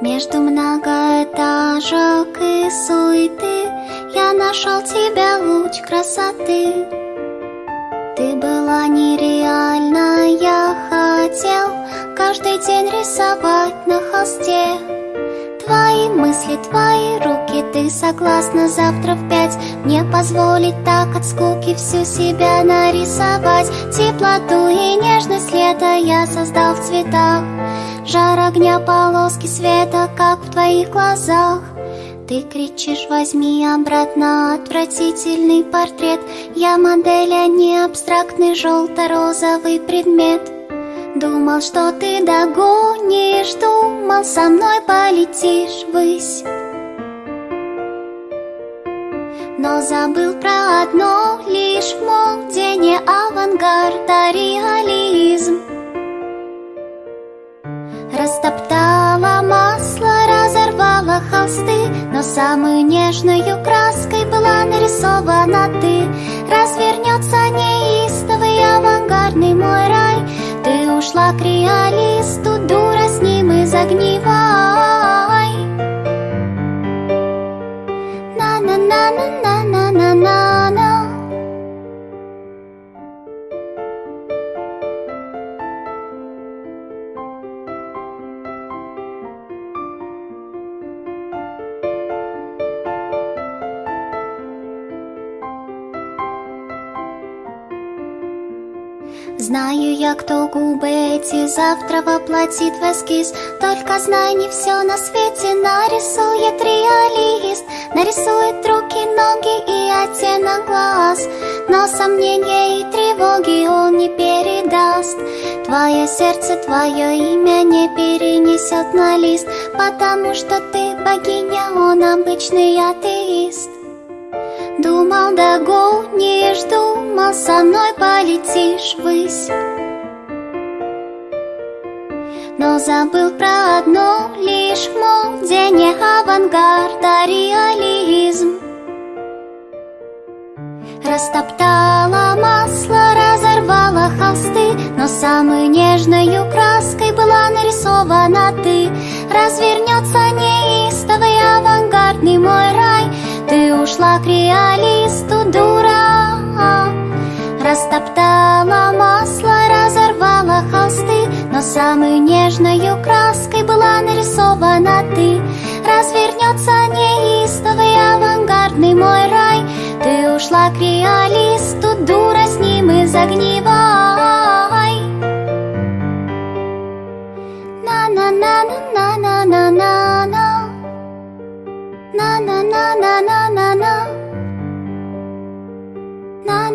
Между многоэтажек и суеты Я нашел тебя, луч красоты. Ты была нереальна, я хотел Каждый день рисовать на холсте. Твои мысли, твои руки, ты согласна завтра в пять Мне позволить так от скуки всю себя нарисовать. Теплоту и нежность лета я создал в цветах Жар огня, полоски света, как в твоих глазах. Ты кричишь, возьми обратно отвратительный портрет. Я модель, а не абстрактный желто-розовый предмет. Думал, что ты догонишь, думал, со мной полетишь ввысь. Но забыл про одно лишь мол, где не авангард, а реализм Но самую нежную краской была нарисована ты. Развернется неистовый авангардный мой рай. Ты ушла к реалисту, дура, с ним и загнивай Знаю я, кто губы эти завтра воплотит в эскиз. Только знай, не все на свете. Нарисует реалист Нарисует руки, ноги и оттенок глаз. Но сомнения и тревоги он не передаст. Твое сердце, твое имя не перенесет на лист. Потому что ты богиня, он обычный атеист Думал, догонишь, думал, со мной полетишь ввысь. Но забыл про одно лишь, мол, где не авангард, а реализм. Растоптала масло, разорвала холсты Но самой нежной краской была нарисована ты. Развернется Ты ушла к реалисту, дура. Растоптала масло, разорвала холсты Но самой нежной краской была нарисована ты. Развернется неистовый авангардный мой рай. Ты ушла к реалисту, дура, с ним и загнивай На-на-на-на-на-на-на-на na na na na na na. Na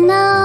na